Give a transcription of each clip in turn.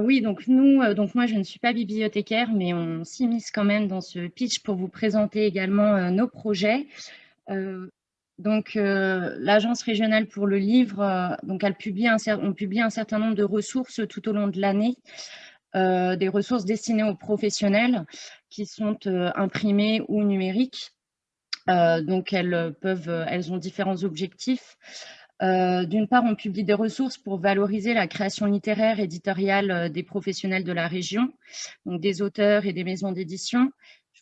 oui, donc nous, donc moi je ne suis pas bibliothécaire, mais on s'immisce quand même dans ce pitch pour vous présenter également nos projets. Donc, l'Agence régionale pour le livre, donc elle publie un, on publie un certain nombre de ressources tout au long de l'année, des ressources destinées aux professionnels qui sont imprimées ou numériques. donc, elles, peuvent, elles ont différents objectifs. D'une part, on publie des ressources pour valoriser la création littéraire éditoriale des professionnels de la région, donc des auteurs et des maisons d'édition,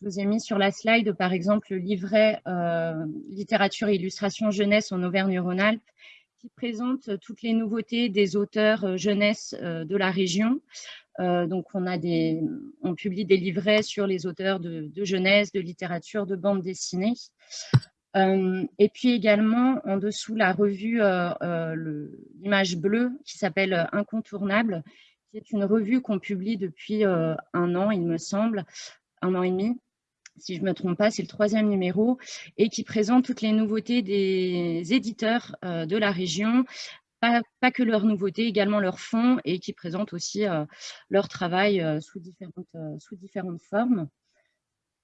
je vous ai mis sur la slide, par exemple, le livret euh, littérature et illustration jeunesse en Auvergne-Rhône-Alpes qui présente toutes les nouveautés des auteurs euh, jeunesse euh, de la région. donc, on publie des livrets sur les auteurs de, jeunesse, de littérature, de bande dessinée. Et puis également, en dessous, la revue, l'image bleue qui s'appelle Incontournable, qui est une revue qu'on publie depuis un an, il me semble, un an et demi, si je ne me trompe pas, c'est le troisième numéro, et qui présente toutes les nouveautés des éditeurs euh, de la région, pas, que leurs nouveautés, également leurs fonds, et qui présente aussi euh, leur travail euh, sous, différentes, sous différentes formes.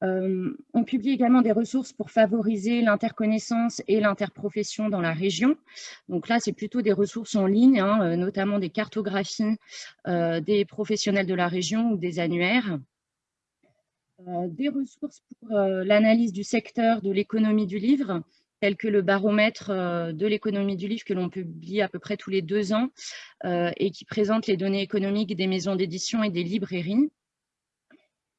On publie également des ressources pour favoriser l'interconnaissance et l'interprofession dans la région. Donc là, c'est plutôt des ressources en ligne, hein, notamment des cartographies des professionnels de la région ou des annuaires. Euh, des ressources pour euh, l'analyse du secteur de l'économie du livre, tel que le baromètre euh, de l'économie du livre que l'on publie à peu près tous les deux ans et qui présente les données économiques des maisons d'édition et des librairies.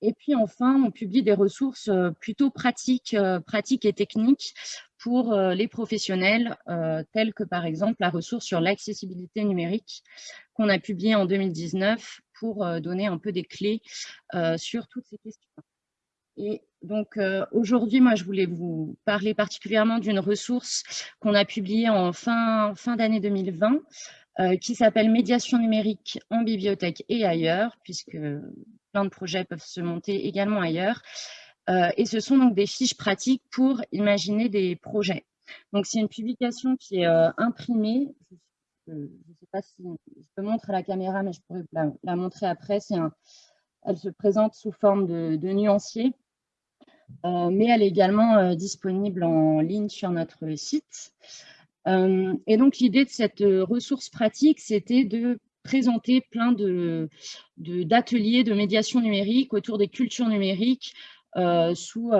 Et puis enfin, on publie des ressources plutôt pratiques, pratiques et techniques pour les professionnels, telles que par exemple la ressource sur l'accessibilité numérique qu'on a publiée en 2019 pour donner un peu des clés sur toutes ces questions. Et donc, euh, aujourd'hui, moi, je voulais vous parler particulièrement d'une ressource qu'on a publiée en fin, fin d'année 2020, euh, qui s'appelle Médiation numérique en bibliothèque et ailleurs, puisque plein de projets peuvent se monter également ailleurs. Euh, et ce sont donc des fiches pratiques pour imaginer des projets. Donc, c'est une publication qui est imprimée. Je ne sais pas si je peux montrer à la caméra, mais je pourrais la, montrer après. Elle se présente sous forme de, nuancier. Euh, mais elle est également euh, disponible en ligne sur notre site. Euh, et donc, l'idée de cette ressource pratique, c'était de présenter plein d'ateliers de, de, médiation numérique autour des cultures numériques sous,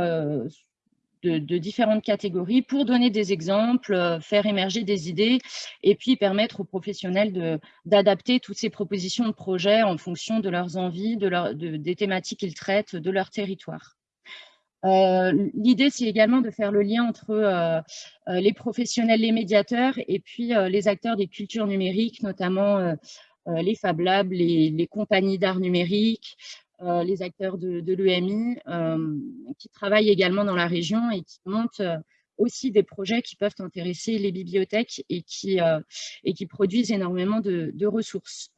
de, différentes catégories pour donner des exemples, faire émerger des idées et puis permettre aux professionnels d'adapter toutes ces propositions de projets en fonction de leurs envies, de des thématiques qu'ils traitent, de leur territoire. Euh, l'idée, c'est également de faire le lien entre euh, euh, les professionnels, les médiateurs et puis les acteurs des cultures numériques, notamment les Fab Labs, les, compagnies d'art numérique, les acteurs de, l'EMI, qui travaillent également dans la région et qui montent aussi des projets qui peuvent intéresser les bibliothèques et qui, produisent énormément de, de, ressources.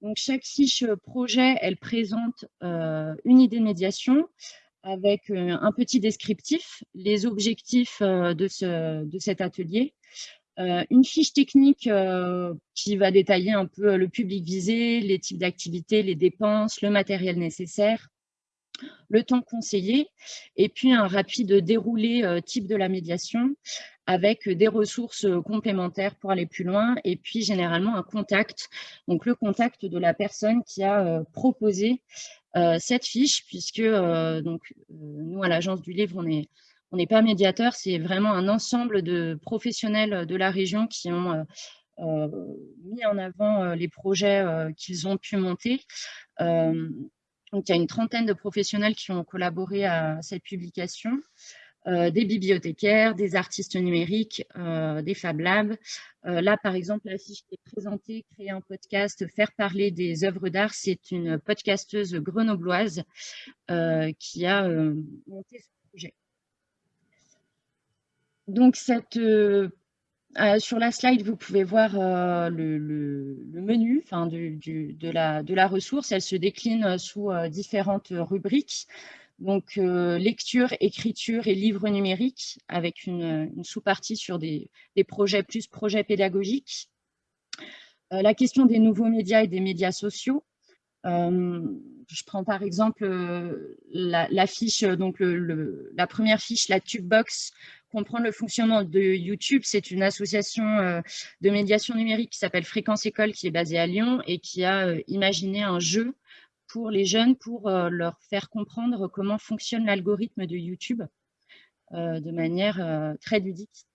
Donc, chaque fiche projet, elle présente une idée de médiation, avec euh, un petit descriptif, les objectifs euh, de, ce, de cet atelier, euh, une fiche technique qui va détailler un peu le public visé, les types d'activités, les dépenses, le matériel nécessaire, le temps conseillé, et puis un rapide déroulé type de la médiation avec des ressources complémentaires pour aller plus loin, et puis généralement un contact, donc le contact de la personne qui a proposé euh, cette fiche, puisque euh, donc, euh, nous, à l'Agence du Livre, on n'est pas médiateur, c'est vraiment un ensemble de professionnels de la région qui ont mis en avant les projets qu'ils ont pu monter. donc, il y a une trentaine de professionnels qui ont collaboré à cette publication. Euh, des bibliothécaires, des artistes numériques, euh, des Fab Labs. Euh, là, par exemple, la fiche qui est présentée, créer un podcast, faire parler des œuvres d'art, c'est une podcasteuse grenobloise qui a monté ce projet. Donc, sur la slide, vous pouvez voir le, menu de, la, ressource. Elle se décline sous différentes rubriques. Donc, euh, lecture, écriture et livre numérique avec une, sous-partie sur des, projets plus projets pédagogiques. Euh, la question des nouveaux médias et des médias sociaux. je prends par exemple la, fiche, donc la première fiche, la Tubebox, comprendre le fonctionnement de YouTube. C'est une association de médiation numérique qui s'appelle Fréquence École, qui est basée à Lyon et qui a imaginé un jeu pour les jeunes pour leur faire comprendre comment fonctionne l'algorithme de YouTube de manière très ludique.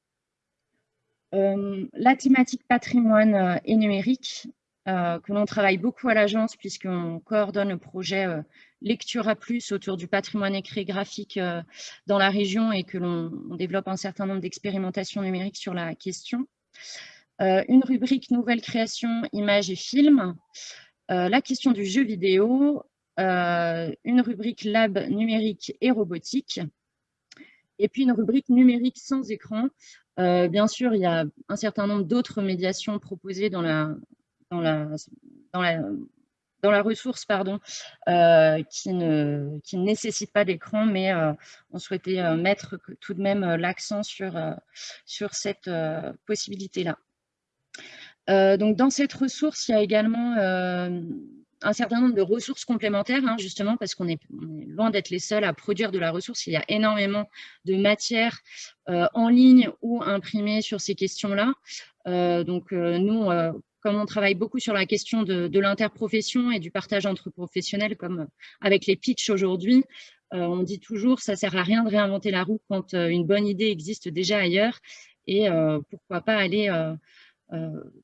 la thématique patrimoine et numérique, euh, que l'on travaille beaucoup à l'agence puisqu'on coordonne le projet euh, Lecture à plus autour du patrimoine écrit graphique euh, dans la région et que l'on développe un certain nombre d'expérimentations numériques sur la question. une rubrique nouvelle création, images et films, la question du jeu vidéo, une rubrique lab numérique et robotique, et puis une rubrique numérique sans écran. bien sûr, il y a un certain nombre d'autres médiations proposées dans la, ressource pardon, euh, qui, ne, qui ne nécessite pas d'écran, mais euh, on souhaitait euh, mettre tout de même l'accent sur, sur cette possibilité-là. Donc, dans cette ressource, il y a également un certain nombre de ressources complémentaires, hein, justement, parce qu'on est, loin d'être les seuls à produire de la ressource. Il y a énormément de matières en ligne ou imprimées sur ces questions-là. donc, nous, comme on travaille beaucoup sur la question de, l'interprofession et du partage entre professionnels, comme avec les pitchs aujourd'hui, euh, on dit toujours ça sert à rien de réinventer la roue quand euh, une bonne idée existe déjà ailleurs et euh, pourquoi pas aller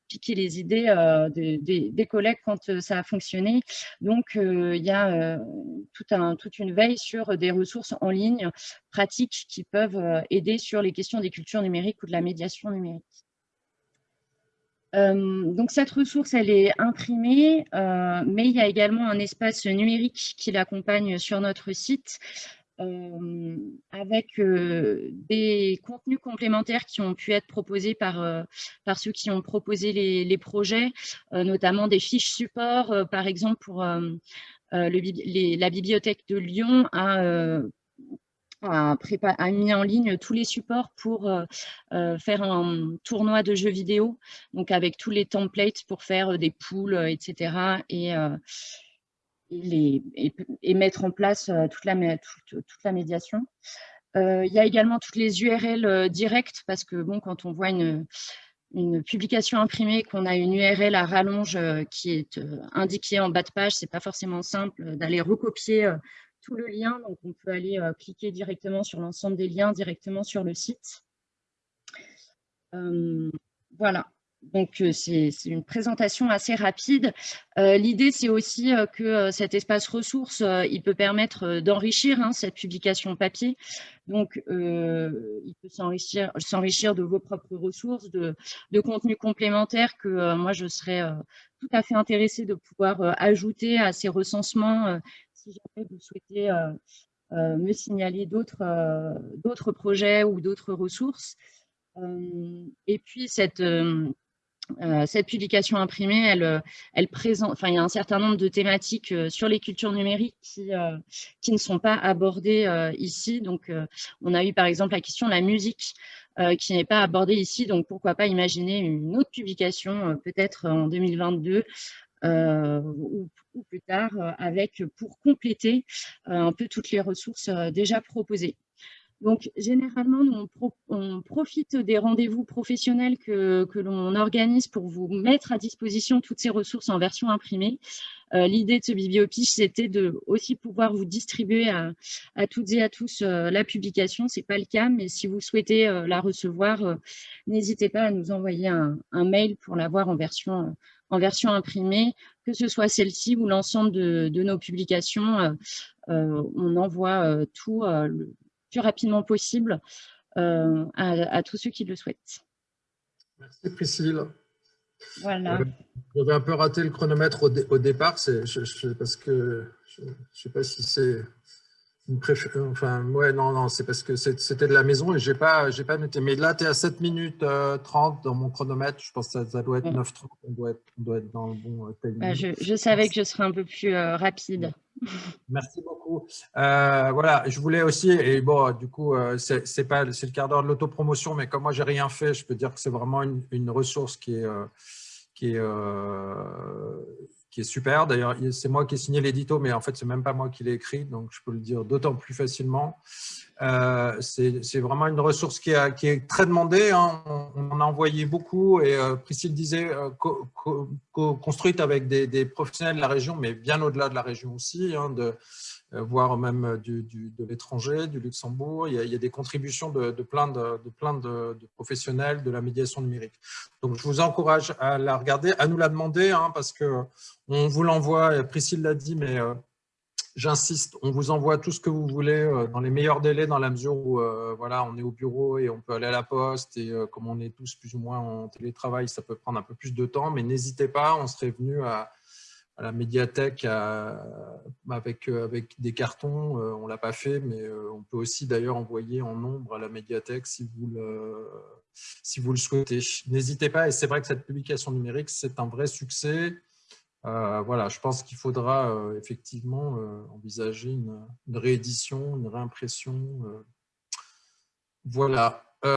piquer les idées des, collègues quand ça a fonctionné. Donc, il y a toute une veille sur des ressources en ligne pratiques qui peuvent aider sur les questions des cultures numériques ou de la médiation numérique. Euh, donc cette ressource, elle est imprimée, euh, mais il y a également un espace numérique qui l'accompagne sur notre site euh, avec des contenus complémentaires qui ont pu être proposés par, par ceux qui ont proposé les, projets, notamment des fiches support, par exemple pour la bibliothèque de Lyon a a, mis en ligne tous les supports pour euh, euh, faire un tournoi de jeux vidéo, donc avec tous les templates pour faire euh, des poules, etc. Et, et, mettre en place toute la, toute, la médiation. il y a également toutes les URL directes, parce que bon, quand on voit une, publication imprimée, qu'on a une URL à rallonge qui est indiquée en bas de page, c'est pas forcément simple d'aller recopier tout le lien. Donc, on peut aller euh, cliquer directement sur l'ensemble des liens, directement sur le site. Euh, voilà. Donc, euh, c'est une présentation assez rapide. L'idée, c'est aussi que cet espace ressources, il peut permettre d'enrichir hein, cette publication papier. Donc, il peut s'enrichir de vos propres ressources, de, de contenus complémentaires que moi, je serais tout à fait intéressée de pouvoir ajouter à ces recensements si jamais vous souhaitez euh, euh, me signaler euh, d'autres projets ou d'autres ressources. et puis, cette, cette publication imprimée, elle, elle présente, enfin, il y a un certain nombre de thématiques sur les cultures numériques qui, ne sont pas abordées ici. Donc, on a eu par exemple la question de la musique qui n'est pas abordée ici. Donc, pourquoi pas imaginer une autre publication, peut-être en 2022, euh, ou, plus tard euh, avec pour compléter euh, un peu toutes les ressources déjà proposées. Donc, généralement, on, profite des rendez-vous professionnels que, l'on organise pour vous mettre à disposition toutes ces ressources en version imprimée. L'idée de ce bibliopiche, c'était de aussi pouvoir vous distribuer à, toutes et à tous la publication. Ce n'est pas le cas, mais si vous souhaitez la recevoir, n'hésitez pas à nous envoyer un, mail pour l'avoir en version en version imprimée, que ce soit celle-ci ou l'ensemble de, nos publications. Euh, euh, on envoie euh, tout le plus rapidement possible à, tous ceux qui le souhaitent. Merci Priscille. Voilà. J'avais un peu raté le chronomètre au, départ, parce que je ne sais pas si c'est Enfin, ouais, non, non, c'est parce que c'était de la maison et je n'ai pas, pas noté. Mais là, tu es à 7 minutes 30 euh, dans mon chronomètre. Je pense que ça, doit être 9 30 On doit être, on doit être dans le bon euh, timing. Bah, je, savais que je serais un peu plus euh, rapide. Merci beaucoup. voilà, je voulais aussi, et bon, du coup, c'est le quart d'heure de l'autopromotion, mais comme moi, j'ai rien fait, je peux dire que c'est vraiment une, une, ressource qui est, qui est qui est super. D'ailleurs, c'est moi qui ai signé l'édito, mais en fait, c'est même pas moi qui l'ai écrit, donc je peux le dire d'autant plus facilement. Euh, c'est vraiment une ressource qui, est très demandée. Hein. On, en a envoyé beaucoup et euh, Priscille disait euh, construite avec des, professionnels de la région, mais bien au-delà de la région aussi, hein, de, voire même de l'étranger, du Luxembourg. Il y, a, des contributions de, plein, de, plein de, professionnels de la médiation numérique. Donc, je vous encourage à la regarder, à nous la demander, hein, parce que on vous l'envoie, Priscille l'a dit, mais j'insiste, on vous envoie tout ce que vous voulez euh, dans les meilleurs délais, dans la mesure où euh, voilà, on est au bureau et on peut aller à la poste. Et euh, comme on est tous plus ou moins en télétravail, ça peut prendre un peu plus de temps. Mais n'hésitez pas, on serait venu à, la médiathèque avec, avec des cartons. on ne l'a pas fait, mais on peut aussi d'ailleurs envoyer en nombre à la médiathèque si vous le, si vous le souhaitez. N'hésitez pas, et c'est vrai que cette publication numérique, c'est un vrai succès. Euh, voilà, je pense qu'il faudra euh, effectivement euh, envisager une, réédition, une réimpression. voilà.